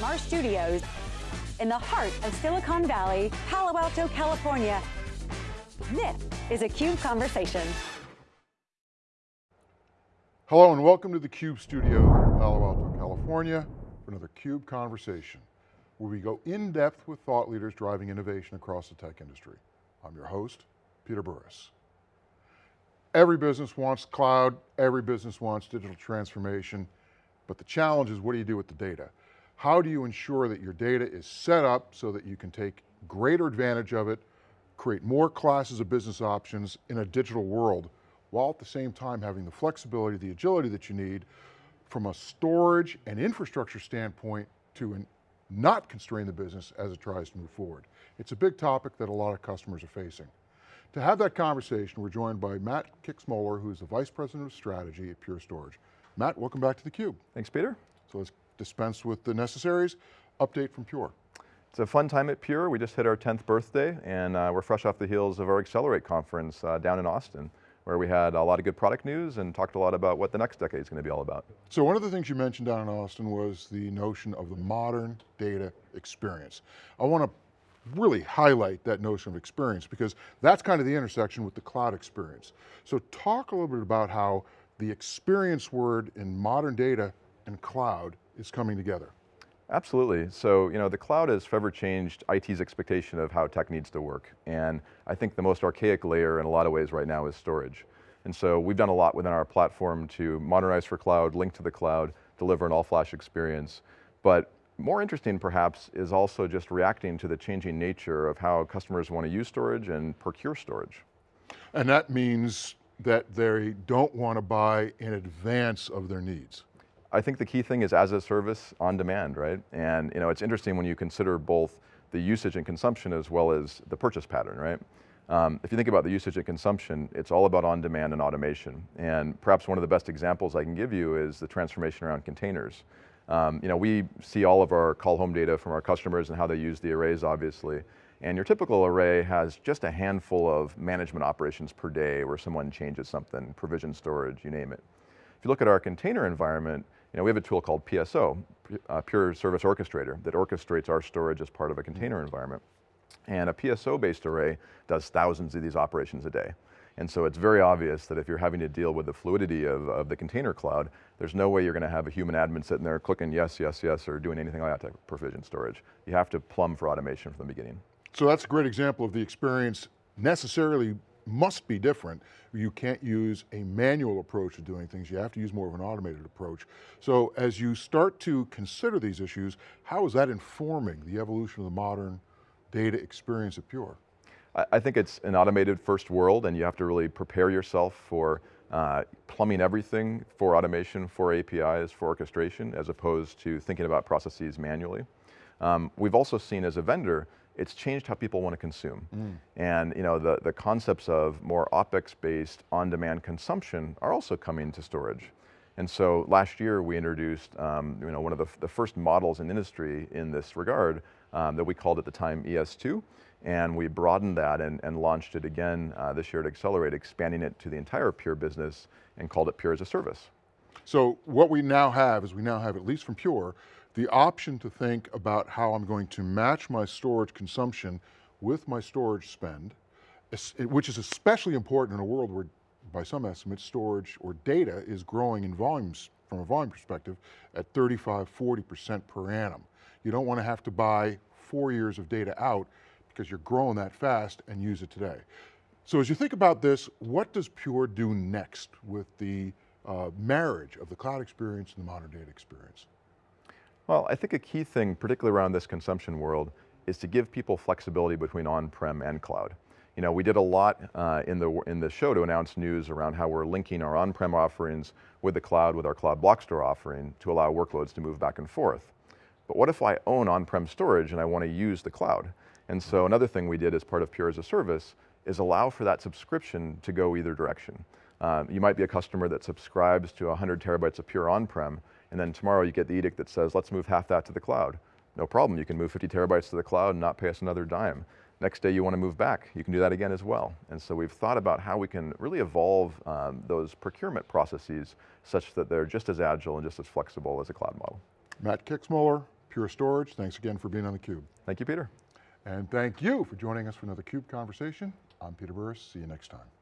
from our studios in the heart of Silicon Valley, Palo Alto, California. This is a CUBE Conversation. Hello and welcome to the CUBE studios in Palo Alto, California for another CUBE Conversation, where we go in depth with thought leaders driving innovation across the tech industry. I'm your host, Peter Burris. Every business wants cloud, every business wants digital transformation, but the challenge is what do you do with the data? How do you ensure that your data is set up so that you can take greater advantage of it, create more classes of business options in a digital world, while at the same time having the flexibility, the agility that you need from a storage and infrastructure standpoint to an, not constrain the business as it tries to move forward. It's a big topic that a lot of customers are facing. To have that conversation, we're joined by Matt Kixmoeller, who's the Vice President of Strategy at Pure Storage. Matt, welcome back to theCUBE. Thanks, Peter. So let's dispense with the necessaries. Update from Pure. It's a fun time at Pure. We just hit our 10th birthday and uh, we're fresh off the heels of our Accelerate conference uh, down in Austin where we had a lot of good product news and talked a lot about what the next decade is going to be all about. So one of the things you mentioned down in Austin was the notion of the modern data experience. I want to really highlight that notion of experience because that's kind of the intersection with the cloud experience. So talk a little bit about how the experience word in modern data and cloud is coming together. Absolutely, so you know, the cloud has forever changed IT's expectation of how tech needs to work. And I think the most archaic layer in a lot of ways right now is storage. And so we've done a lot within our platform to modernize for cloud, link to the cloud, deliver an all-flash experience. But more interesting perhaps is also just reacting to the changing nature of how customers want to use storage and procure storage. And that means that they don't want to buy in advance of their needs. I think the key thing is as a service on demand, right? And you know, it's interesting when you consider both the usage and consumption as well as the purchase pattern, right? Um, if you think about the usage and consumption, it's all about on demand and automation. And perhaps one of the best examples I can give you is the transformation around containers. Um, you know, we see all of our call home data from our customers and how they use the arrays, obviously. And your typical array has just a handful of management operations per day where someone changes something, provision storage, you name it. If you look at our container environment, you know, we have a tool called PSO, uh, Pure Service Orchestrator, that orchestrates our storage as part of a container environment. And a PSO-based array does thousands of these operations a day. And so it's very obvious that if you're having to deal with the fluidity of, of the container cloud, there's no way you're going to have a human admin sitting there clicking yes, yes, yes, or doing anything like that to provision storage. You have to plumb for automation from the beginning. So that's a great example of the experience necessarily must be different. You can't use a manual approach to doing things, you have to use more of an automated approach. So as you start to consider these issues, how is that informing the evolution of the modern data experience at Pure? I think it's an automated first world and you have to really prepare yourself for uh, plumbing everything for automation, for APIs, for orchestration, as opposed to thinking about processes manually. Um, we've also seen as a vendor, it's changed how people want to consume. Mm. And you know, the, the concepts of more OpEx-based on-demand consumption are also coming to storage. And so last year we introduced um, you know, one of the, the first models in industry in this regard um, that we called at the time ES2. And we broadened that and, and launched it again uh, this year to Accelerate, expanding it to the entire Pure business and called it Pure as a Service. So what we now have is we now have, at least from Pure, the option to think about how I'm going to match my storage consumption with my storage spend, which is especially important in a world where, by some estimates, storage or data is growing in volumes, from a volume perspective, at 35, 40% per annum. You don't want to have to buy four years of data out because you're growing that fast and use it today. So as you think about this, what does Pure do next with the uh, marriage of the cloud experience and the modern data experience? Well, I think a key thing, particularly around this consumption world, is to give people flexibility between on-prem and cloud. You know, we did a lot uh, in, the, in the show to announce news around how we're linking our on-prem offerings with the cloud, with our cloud block store offering to allow workloads to move back and forth. But what if I own on-prem storage and I want to use the cloud? And so another thing we did as part of Pure as a Service is allow for that subscription to go either direction. Um, you might be a customer that subscribes to 100 terabytes of Pure on-prem, and then tomorrow you get the edict that says, let's move half that to the cloud. No problem, you can move 50 terabytes to the cloud and not pay us another dime. Next day you want to move back, you can do that again as well. And so we've thought about how we can really evolve um, those procurement processes such that they're just as agile and just as flexible as a cloud model. Matt Kixmoeller, Pure Storage, thanks again for being on theCUBE. Thank you, Peter. And thank you for joining us for another CUBE Conversation. I'm Peter Burris, see you next time.